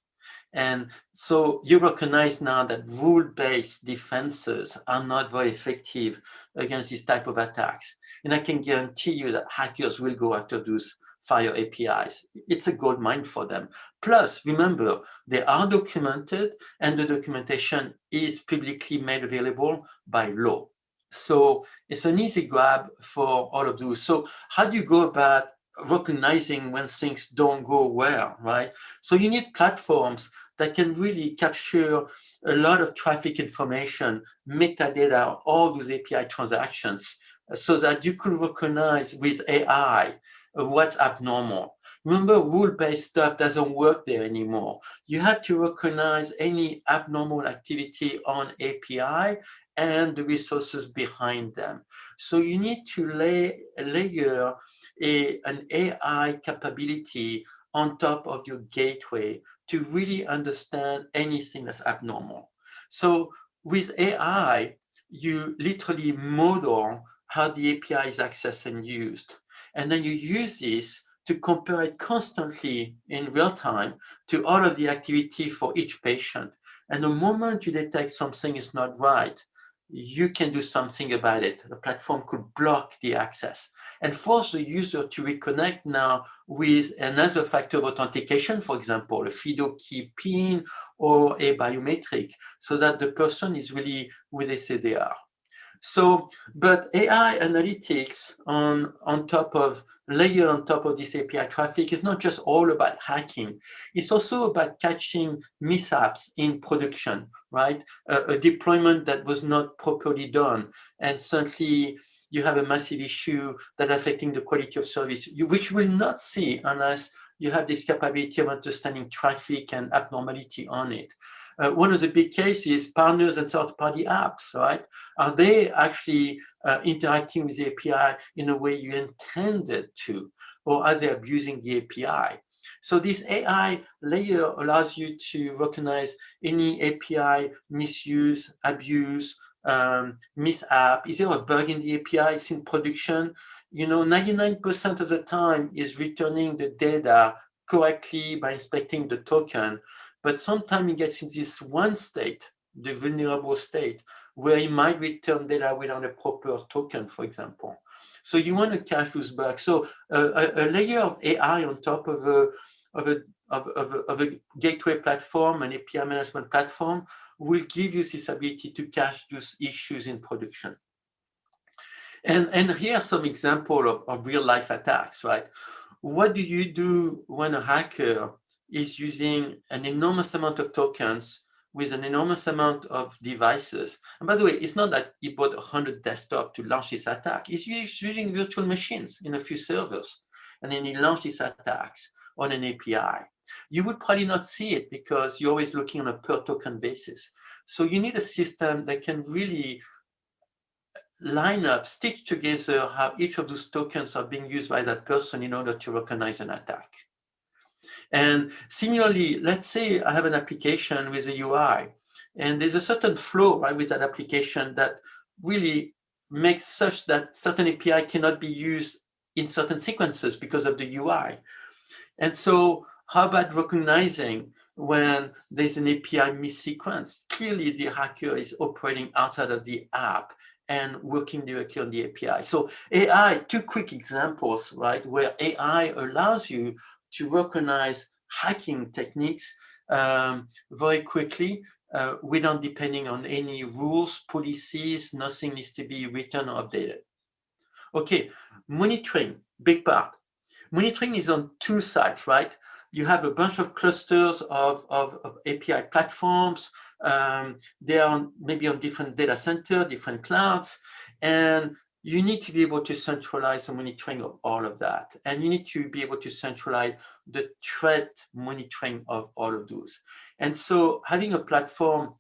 And so you recognize now that rule-based defenses are not very effective against this type of attacks. And I can guarantee you that hackers will go after those FHIR APIs. It's a gold mine for them. Plus, remember, they are documented and the documentation is publicly made available by law. So it's an easy grab for all of those. So how do you go about recognizing when things don't go well, right? So you need platforms that can really capture a lot of traffic information, metadata, all those API transactions, so that you could recognize with AI uh, what's abnormal. Remember, rule-based stuff doesn't work there anymore. You have to recognize any abnormal activity on API and the resources behind them. So you need to lay, layer a, an AI capability on top of your gateway to really understand anything that's abnormal. So with AI, you literally model how the API is accessed and used. And then you use this to compare it constantly in real time to all of the activity for each patient. And the moment you detect something is not right, you can do something about it. The platform could block the access and force the user to reconnect now with another factor of authentication, for example, a FIDO key PIN or a biometric, so that the person is really who they say they are. So, but AI analytics on, on top of, layer on top of this API traffic is not just all about hacking. It's also about catching mishaps in production, right? a deployment that was not properly done. And certainly you have a massive issue that affecting the quality of service, you, which you will not see unless you have this capability of understanding traffic and abnormality on it. Uh, one of the big cases, partners and third-party apps, right? Are they actually uh, interacting with the API in a way you intended to, or are they abusing the API? So this AI layer allows you to recognize any API misuse, abuse, um, mishap. Is there a bug in the API? It's in production. You know, 99% of the time is returning the data correctly by inspecting the token. But sometimes it gets in this one state, the vulnerable state, where it might return data without a proper token, for example. So you want to cache those bugs. So uh, a, a, layer of AI on top of a, of a, of, of, a, of a gateway platform, an API management platform, will give you this ability to catch those issues in production. And, and here are some example of, of real life attacks, right? What do you do when a hacker is using an enormous amount of tokens with an enormous amount of devices. And by the way, it's not that he bought 100 desktop to launch this attack. He's using virtual machines in a few servers. And then he launched his attacks on an API. You would probably not see it because you're always looking on a per token basis. So you need a system that can really line up, stitch together how each of those tokens are being used by that person in order to recognize an attack. And similarly, let's say I have an application with a UI, and there's a certain flow right with that application that really makes such that certain API cannot be used in certain sequences because of the UI. And so how about recognizing when there's an API missequence? Clearly the hacker is operating outside of the app and working directly on the API. So AI, two quick examples, right, where AI allows you to recognize hacking techniques um, very quickly uh, without depending on any rules, policies, nothing needs to be written or updated. Okay, monitoring, big part. Monitoring is on two sides, right? You have a bunch of clusters of, of, of API platforms. Um, they are maybe on different data center, different clouds, and you need to be able to centralize the monitoring of all of that. And you need to be able to centralize the threat monitoring of all of those. And so having a platform,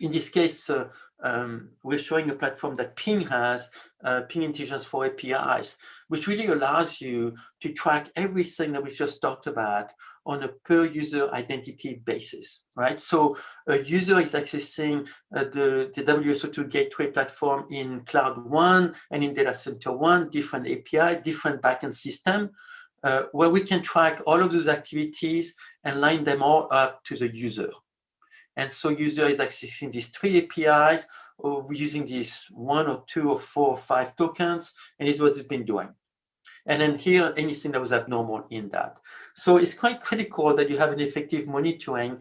in this case, uh, um, we're showing a platform that Ping has, uh, Ping Intelligence for APIs, which really allows you to track everything that we just talked about on a per user identity basis, right? So a user is accessing uh, the, the WSO2 gateway platform in cloud one and in data center one, different API, different backend system, uh, where we can track all of those activities and line them all up to the user. And so user is accessing these three APIs or using these one or two or four or five tokens, and it's what it's been doing. And then here, anything that was abnormal in that. So it's quite critical that you have an effective monitoring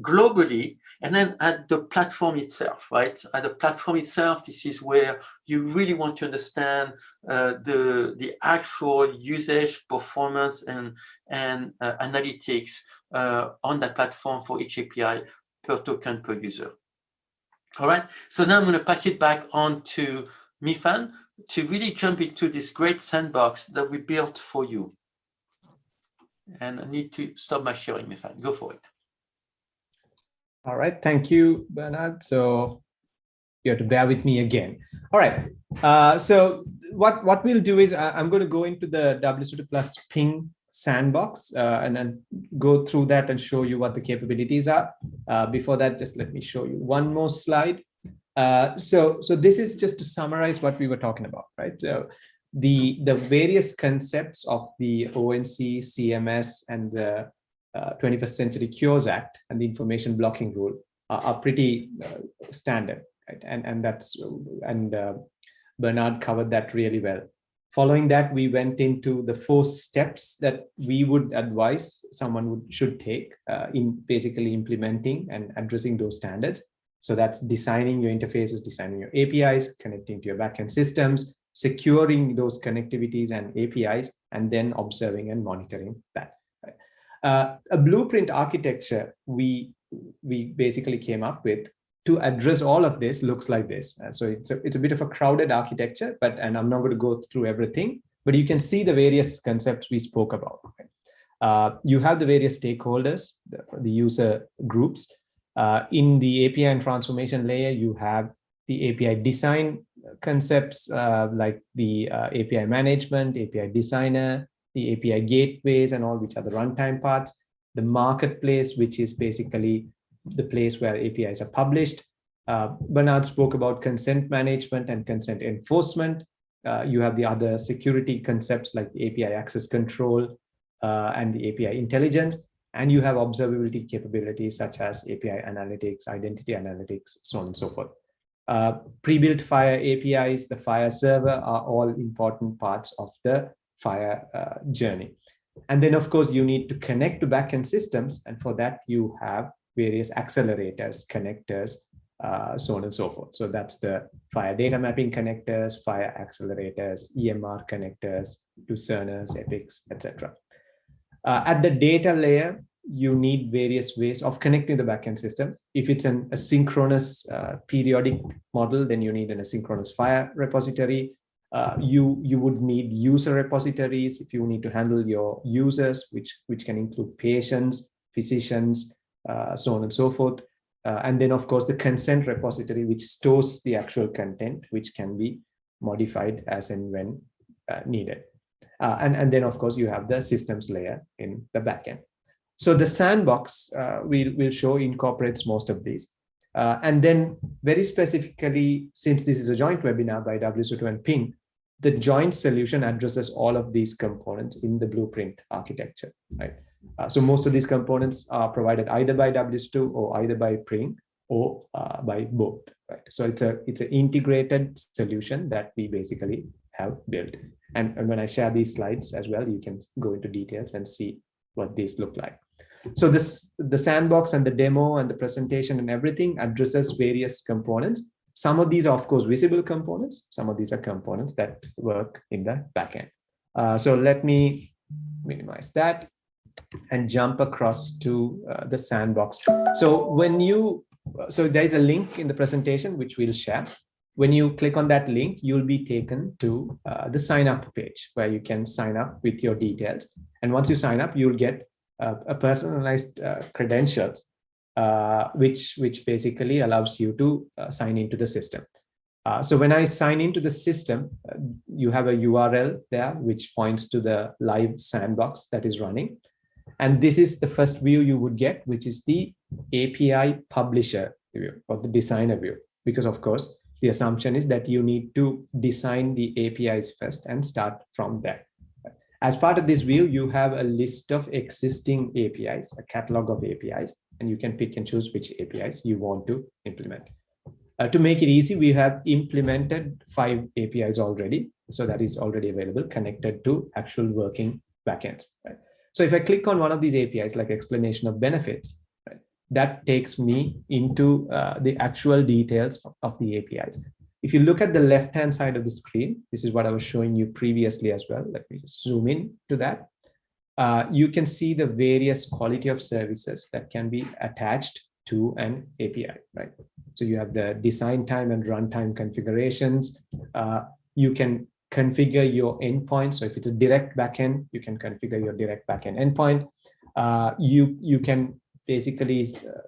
globally and then at the platform itself, right? At the platform itself, this is where you really want to understand uh, the, the actual usage, performance, and, and uh, analytics uh, on that platform for each API per token per user. All right, so now I'm going to pass it back on to Mifan to really jump into this great sandbox that we built for you. And I need to stop my sharing, Mifan. Go for it. All right, thank you, Bernard. So you have to bear with me again. All right, uh, so what, what we'll do is I, am going to go into the WSO2 Plus ping sandbox uh, and then go through that and show you what the capabilities are. Uh, before that, just let me show you one more slide. Uh, so, so this is just to summarize what we were talking about, right? So the, the various concepts of the ONC, CMS, and the uh, 21st Century Cures Act and the information blocking rule are, are pretty uh, standard, right? And, and that's, and uh, Bernard covered that really well. Following that, we went into the four steps that we would advise someone would should take uh, in basically implementing and addressing those standards. So that's designing your interfaces, designing your APIs, connecting to your backend systems, securing those connectivities and APIs, and then observing and monitoring that. Uh, a blueprint architecture we we basically came up with to address all of this looks like this. And so it's a, it's a bit of a crowded architecture, but and I'm not going to go through everything, but you can see the various concepts we spoke about. Uh, you have the various stakeholders, the, the user groups. Uh, in the API and transformation layer, you have the API design concepts uh, like the uh, API management, API designer, the API gateways and all which are the runtime parts, the marketplace, which is basically the place where APIs are published. Uh, Bernard spoke about consent management and consent enforcement. Uh, you have the other security concepts like API access control uh, and the API intelligence. And you have observability capabilities such as API analytics, identity analytics, so on and so forth. Uh, Pre-built FHIR APIs, the FHIR server are all important parts of the FHIR uh, journey. And then, of course, you need to connect to backend systems. And for that, you have various accelerators, connectors, uh, so on and so forth. So that's the FHIR data mapping connectors, FHIR accelerators, EMR connectors to Epics, etc. Uh, at the data layer, you need various ways of connecting the backend system. If it's an asynchronous uh, periodic model, then you need an asynchronous FHIR repository. Uh, you you would need user repositories if you need to handle your users, which which can include patients, physicians, so on and so forth. Uh, and then, of course, the consent repository, which stores the actual content, which can be modified as and when uh, needed. Uh, and, and then, of course, you have the systems layer in the backend. So the sandbox uh, we'll, we'll show incorporates most of these. Uh, and then very specifically, since this is a joint webinar by WSO2 and Ping, the joint solution addresses all of these components in the blueprint architecture, right? Uh, so most of these components are provided either by WSO2 or either by Ping or uh, by both, right? So it's a it's an integrated solution that we basically have built. And, and when I share these slides as well, you can go into details and see what these look like. So this the sandbox and the demo and the presentation and everything addresses various components. Some of these are, of course, visible components. Some of these are components that work in the backend. Uh, so let me minimize that and jump across to uh, the sandbox. So when you, so there's a link in the presentation, which we'll share. When you click on that link, you'll be taken to uh, the sign up page where you can sign up with your details. And once you sign up, you'll get uh, a personalized uh, credentials, uh, which, which basically allows you to uh, sign into the system. Uh, so when I sign into the system, uh, you have a URL there, which points to the live sandbox that is running. And this is the first view you would get, which is the API publisher view or the designer view. Because of course, the assumption is that you need to design the APIs first and start from there. As part of this view, you have a list of existing APIs, a catalog of APIs, and you can pick and choose which APIs you want to implement. Uh, to make it easy, we have implemented five APIs already. So that is already available, connected to actual working backends. Right? So if I click on one of these APIs, like explanation of benefits, right, that takes me into uh, the actual details of, of, the APIs. If you look at the left-hand side of the screen, this is what I was showing you previously as well. Let me just zoom in to that. Uh, you can see the various quality of services that can be attached to an API, right? So you have the design time and runtime configurations. Uh, you can configure your endpoint. So if it's a direct backend, you can configure your direct backend endpoint. Uh, you, you can basically uh,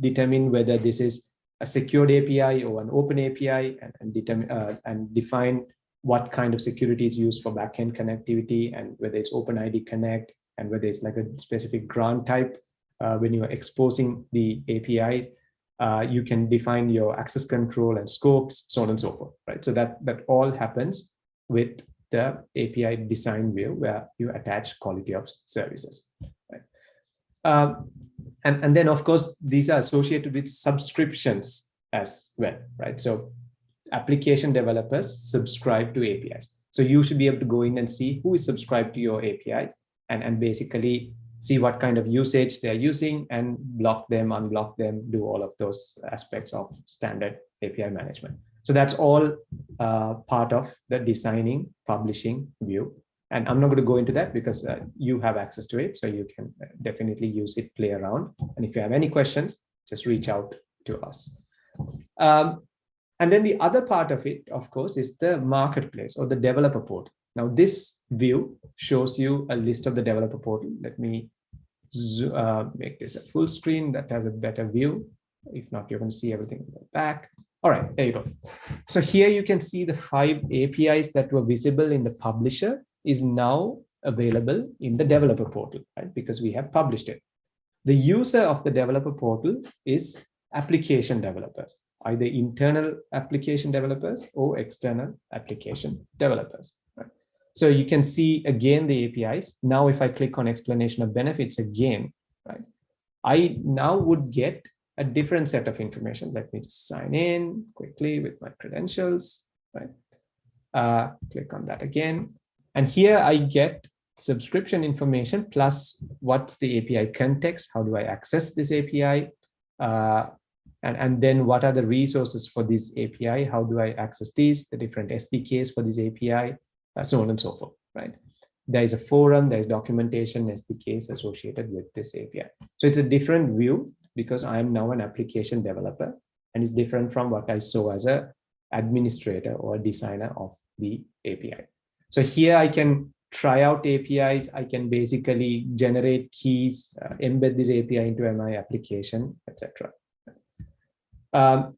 determine whether this is a secured API or an open API and, and, determine, uh, and define what kind of security is used for backend connectivity and whether it's OpenID Connect and whether it's like a specific grant type uh, when you're exposing the APIs uh, you can define your access control and scopes, so on and so forth, right? So that, that all happens with the API design view where you attach quality of services. Right? Um, and, and then, of course, these are associated with subscriptions as well, right? So application developers subscribe to APIs. So you should be able to go in and see who is subscribed to your APIs and, and basically see what kind of usage they're using and block them, unblock them, do all of those aspects of standard API management. So that's all uh, part of the designing, publishing view. And I'm not going to go into that because uh, you have access to it. So you can uh, definitely use it, play around. And if you have any questions, just reach out to us. Um, and then the other part of it, of course, is the marketplace or the developer portal. Now, this view shows you a list of the developer portal. Let me uh, make this a full screen that has a better view. If not, you're going to see everything in the back. All right, there you go. So here you can see the five APIs that were visible in the publisher is now available in the developer portal, right? Because we have published it. The user of the developer portal is application developers, either internal application developers or external application developers. Right? So you can see again the APIs. Now, if I click on explanation of benefits again, right? I now would get a different set of information. Let me just sign in quickly with my credentials, right? Uh, click on that again. And here I get subscription information plus what's the API context, how do I access this API, uh, and, and then what are the resources for this API, how do I access these, the different SDKs for this API, uh, so on and so forth, right? There is a forum, there is documentation, SDKs associated with this API. So it's a different view because I am now an application developer and it's different from what I saw as a administrator or designer of the API. So here I can try out APIs. I can basically generate keys, uh, embed this API into my application, etc. Um,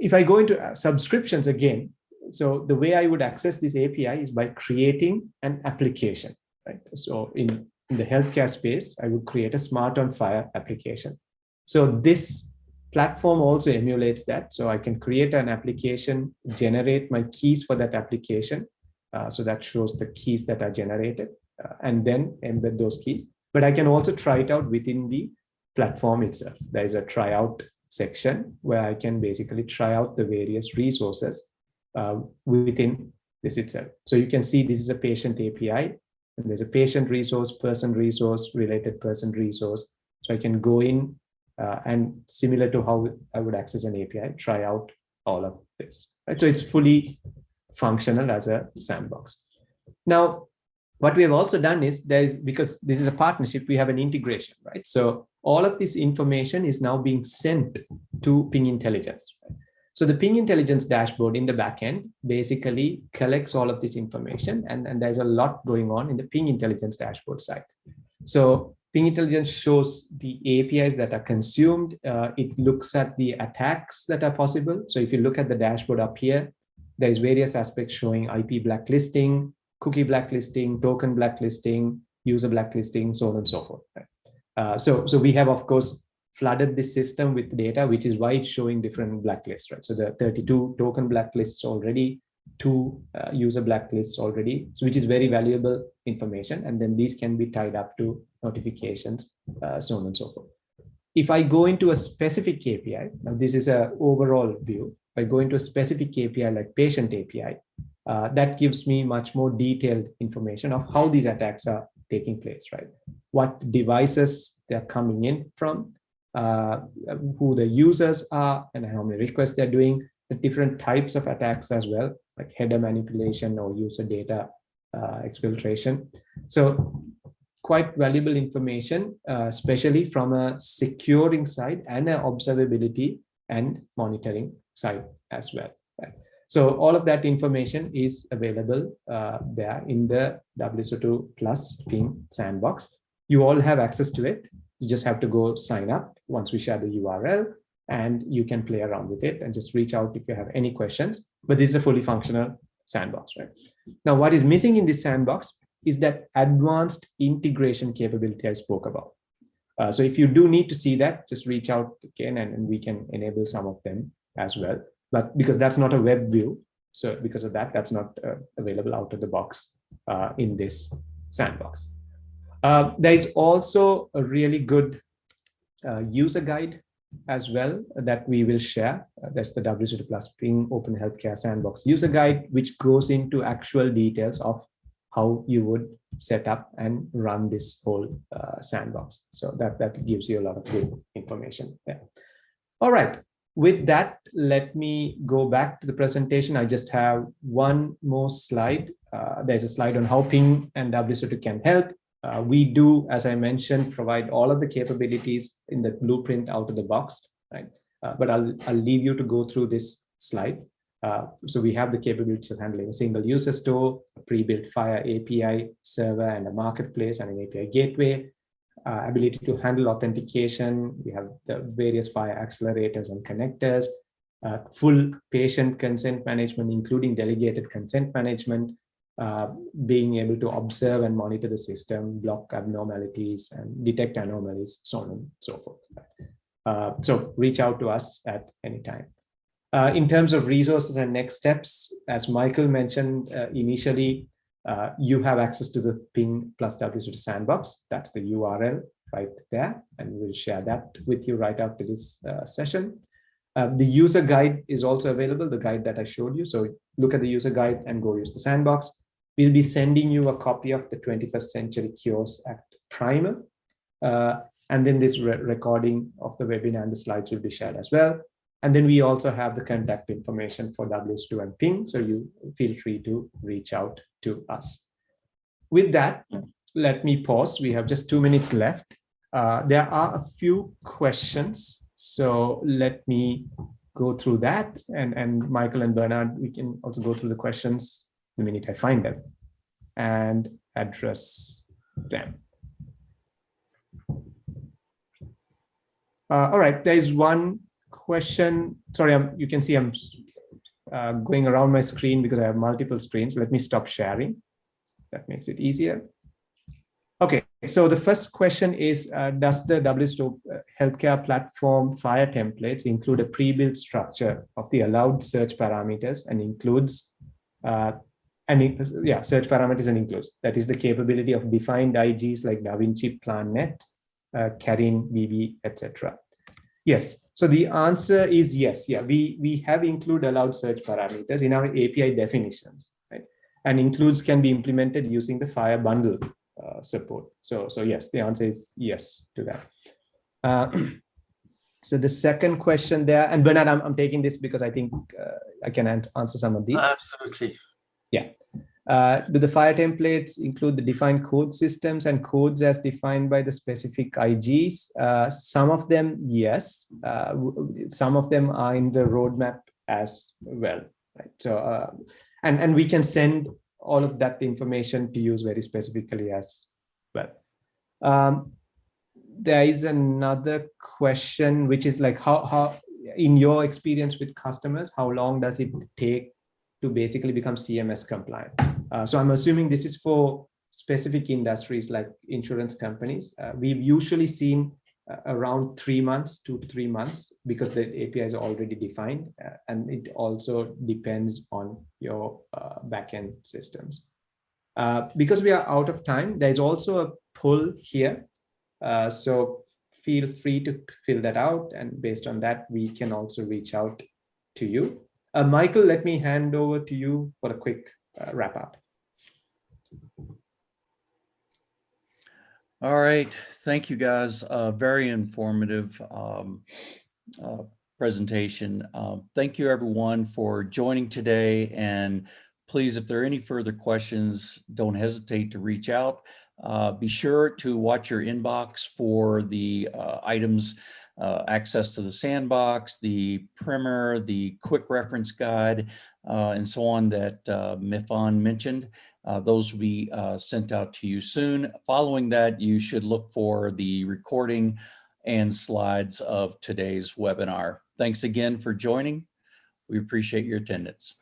if I go into uh, subscriptions again, so the way I would access this API is by creating an application, right? So in, in the healthcare space, I would create a smart on FHIR application. So this platform also emulates that. So I can create an application, generate my keys for that application. Uh, so that shows the keys that are generated uh, and then embed those keys. But I can also try it out within the platform itself. There is a tryout section where I can basically try out the various resources uh, within this itself. So you can see this is a patient API and there's a patient resource, person resource, related person resource. So I can go in uh, and similar to how I would access an API, try out all of this. Right? So it's fully functional as a sandbox. Now, what we have also done is there is because this is a partnership, we have an integration, right? So all of this information is now being sent to Ping Intelligence. Right? So the Ping Intelligence dashboard in the backend basically collects all of this information and, and there's a lot going on in the Ping Intelligence dashboard side. So Ping Intelligence shows the APIs that are consumed. Uh, it looks at the attacks that are possible. So if you look at the dashboard up here, there's various aspects showing IP blacklisting, cookie blacklisting, token blacklisting, user blacklisting, so on and so forth. Uh, so, so we have, of course, flooded this system with data, which is why it's showing different blacklists, right? So the 32 token blacklists already, two uh, user blacklists already, so which is very valuable information. And then these can be tied up to notifications, uh, so on and so forth. If I go into a specific API, now this is a overall view, if I go into a specific API like patient API, uh, that gives me much more detailed information of how these attacks are taking place, right? What devices they're coming in from, uh, who the users are, and how many requests they're doing, the different types of attacks as well, like header manipulation or user data uh, exfiltration. So quite valuable information, uh, especially from a securing side and an observability and monitoring side as well. Right? So all of that information is available uh, there in the WSO2 Plus Ping sandbox. You all have access to it. You just have to go sign up once we share the URL and you can play around with it and just reach out if you have any questions. But this is a fully functional sandbox, right? Now, what is missing in this sandbox is that advanced integration capability I spoke about. Uh, so if you do need to see that, just reach out again and, and we can enable some of them as well but because that's not a web view, so because of that, that's not uh, available out of the box uh, in this sandbox. Uh, there is also a really good uh, user guide as well that we will share. Uh, that's the WSO2 Plus Ping Open Healthcare Sandbox user guide, which goes into actual details of how you would set up and run this whole uh, sandbox. So that, that gives you a lot of good information there. All right, with that, let me go back to the presentation. I just have one more slide. Uh, there's a slide on how Ping and WSO2 can help. Uh, we do, as I mentioned, provide all of the capabilities in the blueprint out of the box, right? Uh, but I'll, I'll leave you to go through this slide. Uh, so we have the capability of handling a single user store, a pre-built FHIR API server and a marketplace and an API gateway, uh, ability to handle authentication. We have the various FHIR accelerators and connectors, uh, full patient consent management, including delegated consent management, uh, being able to observe and monitor the system, block abnormalities and detect anomalies, so on and so forth. Uh, so reach out to us at any time. Uh, in terms of resources and next steps, as Michael mentioned uh, initially, uh, you have access to the ping plus WSO2 sandbox. That's the URL right there. And we'll share that with you right after this uh, session. Uh, the user guide is also available, the guide that I showed you. So look at the user guide and go use the sandbox. we'll be sending you a copy of the 21st Century Cures Act primer. And then this re recording of the webinar and the slides will be shared as well. And then we also have the contact information for WSO2 and Ping, so you feel free to reach out to us. With that, let me pause. We have just two minutes left. Uh, there are a few questions, so let me go through that. And, and Michael and Bernard, we can also go through the questions the minute I find them and address them. Uh, all right, there is one question. Sorry, I'm, you can see I'm uh, going around my screen because I have multiple screens. Let me stop sharing. That makes it easier. Okay, so the first question is, uh, does the WSO healthcare platform FHIR templates include a pre-built structure of the allowed search parameters and includes, uh, and yeah, search parameters and includes, that is the capability of defined IGs like DaVinci, PlanNet, uh, CARIN, BB, etc. Yes, so the answer is yes. Yeah, we, we have include allowed search parameters in our API definitions, right? And includes can be implemented using the FHIR bundle uh, support. So, so yes, the answer is yes to that. Uh, so the second question there, and Bernard, I'm, I'm taking this because I think uh, I can answer some of these. Absolutely. Yeah. Uh, do the FHIR templates include the defined code systems and codes as defined by the specific IGs? Uh, some of them, yes. Uh, some of them are in the roadmap as well. Right. So, and and we can send all of that information to use very specifically as well. Um, there is another question, which is like how, how, in your experience with customers, how long does it take to basically become CMS compliant? Uh, so I'm assuming this is for specific industries like insurance companies. Uh, we've usually seen uh, around three months, two to three months, because the API is already defined. Uh, and it also depends on your uh, backend systems. Because we are out of time, there's also a pull here. So feel free to fill that out. And based on that, we can also reach out to you. Michael, let me hand over to you for a quick wrap up. All right, thank you guys. Uh, very informative um, uh, presentation. Uh, thank you everyone for joining today. And please, if there are any further questions, don't hesitate to reach out. Uh, be sure to watch your inbox for the uh, items, uh, access to the sandbox, the primer, the quick reference guide, and so on that Mifan mentioned. Uh, those will be uh, sent out to you soon. Following that, you should look for the recording and slides of today's webinar. Thanks again for joining. We appreciate your attendance.